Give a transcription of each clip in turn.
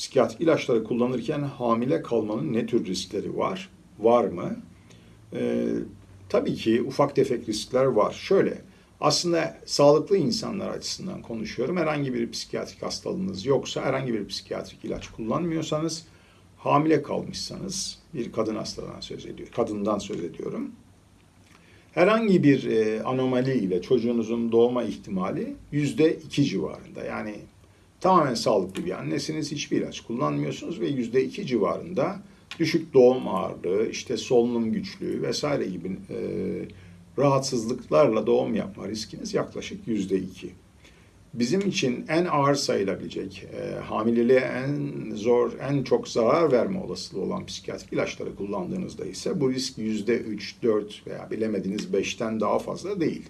psikiyatrik ilaçları kullanırken hamile kalmanın ne tür riskleri var? Var mı? Ee, tabii ki ufak tefek riskler var. Şöyle, aslında sağlıklı insanlar açısından konuşuyorum. Herhangi bir psikiyatrik hastalığınız yoksa, herhangi bir psikiyatrik ilaç kullanmıyorsanız, hamile kalmışsanız, bir kadın hastalığından söz ediyorum, kadından söz ediyorum. Herhangi bir e, anomali ile çocuğunuzun doğma ihtimali yüzde iki civarında. Yani tamamen sağlıklı bir annesiniz, hiçbir ilaç kullanmıyorsunuz ve yüzde iki civarında düşük doğum ağırlığı, işte solunum güçlüğü vesaire gibi e, rahatsızlıklarla doğum yapma riskiniz yaklaşık yüzde iki. Bizim için en ağır sayılabilecek, e, hamileliğe en zor, en çok zarar verme olasılığı olan psikiyatrik ilaçları kullandığınızda ise bu risk yüzde üç, dört veya bilemediniz beşten daha fazla değil.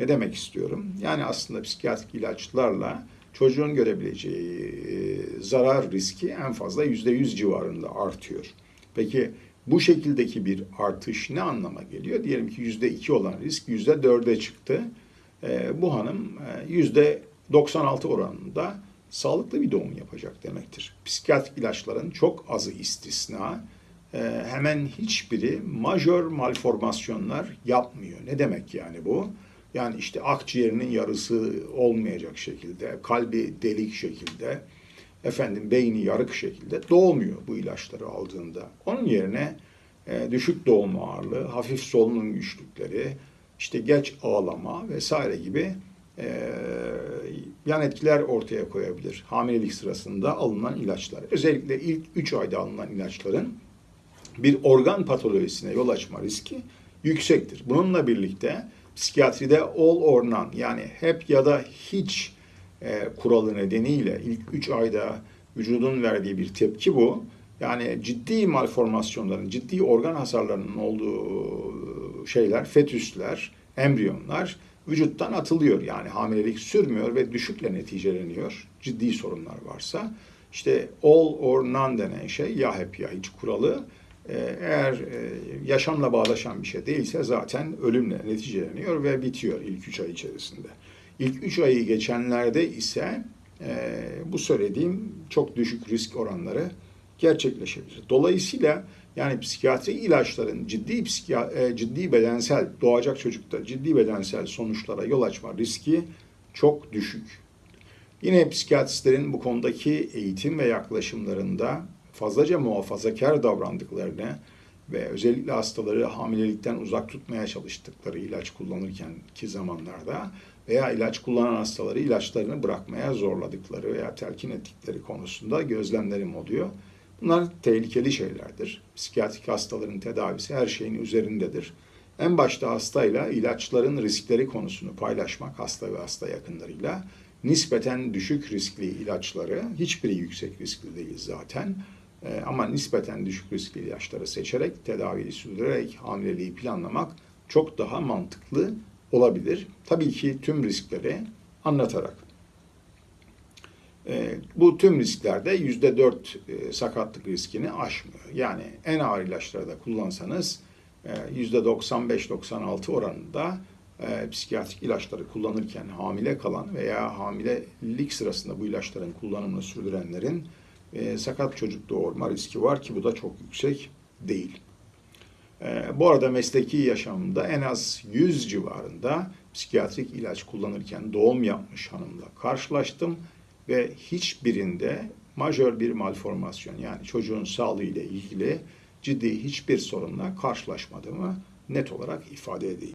Ne demek istiyorum? Yani aslında psikiyatrik ilaçlarla çocuğun görebileceği e, zarar riski en fazla yüzde yüz civarında artıyor. Peki bu şekildeki bir artış ne anlama geliyor? Diyelim ki yüzde iki olan risk yüzde dörde çıktı. E, bu hanım e, yüzde 96 oranında sağlıklı bir doğum yapacak demektir. Psikiyatrik ilaçların çok azı istisna. Hemen hiçbiri majör malformasyonlar yapmıyor. Ne demek yani bu? Yani işte akciğerinin yarısı olmayacak şekilde, kalbi delik şekilde, efendim beyni yarık şekilde doğmuyor bu ilaçları aldığında. Onun yerine e, düşük doğum ağırlığı, hafif solunum güçlükleri, işte geç ağlama vesaire gibi e, yan etkiler ortaya koyabilir. Hamilelik sırasında alınan ilaçlar. Özellikle ilk 3 ayda alınan ilaçların bir organ patolojisine yol açma riski yüksektir. Bununla birlikte psikiyatride all or none yani hep ya da hiç e, kuralı nedeniyle ilk 3 ayda vücudun verdiği bir tepki bu. Yani ciddi malformasyonların, ciddi organ hasarlarının olduğu şeyler, fetüsler, embriyonlar vücuttan atılıyor. Yani hamilelik sürmüyor ve düşükle neticeleniyor. Ciddi sorunlar varsa. İşte all or none denen şey ya hep ya hiç kuralı e, eğer e, yaşamla bağdaşan bir şey değilse zaten ölümle neticeleniyor ve bitiyor ilk üç ay içerisinde. İlk üç ayı geçenlerde ise e, bu söylediğim çok düşük risk oranları gerçekleşebilir. Dolayısıyla yani psikiyatri ilaçların ciddi psikiya, ciddi bedensel doğacak çocukta ciddi bedensel sonuçlara yol açma riski çok düşük. Yine psikiyatristlerin bu konudaki eğitim ve yaklaşımlarında fazlaca muhafazakar davrandıklarını ve özellikle hastaları hamilelikten uzak tutmaya çalıştıkları ilaç kullanırken ki zamanlarda veya ilaç kullanan hastaları ilaçlarını bırakmaya zorladıkları veya telkin ettikleri konusunda gözlemlerim oluyor. Bunlar tehlikeli şeylerdir. Psikiyatrik hastaların tedavisi her şeyin üzerindedir. En başta hastayla ilaçların riskleri konusunu paylaşmak hasta ve hasta yakınlarıyla nispeten düşük riskli ilaçları, hiçbiri yüksek riskli değil zaten ee, ama nispeten düşük riskli ilaçları seçerek tedaviyi sürdürerek hamileliği planlamak çok daha mantıklı olabilir. Tabii ki tüm riskleri anlatarak. E, bu tüm risklerde yüzde dört e, sakatlık riskini aşmıyor. Yani en ağır ilaçları da kullansanız e, yüzde 95-96 oranında e, psikiyatrik ilaçları kullanırken hamile kalan veya hamilelik sırasında bu ilaçların kullanımını sürdürenlerin e, sakat çocuk doğurma riski var ki bu da çok yüksek değil. E, bu arada mesleki yaşamımda en az 100 civarında psikiyatrik ilaç kullanırken doğum yapmış hanımla karşılaştım ve hiçbirinde majör bir malformasyon yani çocuğun sağlığı ile ilgili ciddi hiçbir sorunla karşılaşmadığımı net olarak ifade edeyim.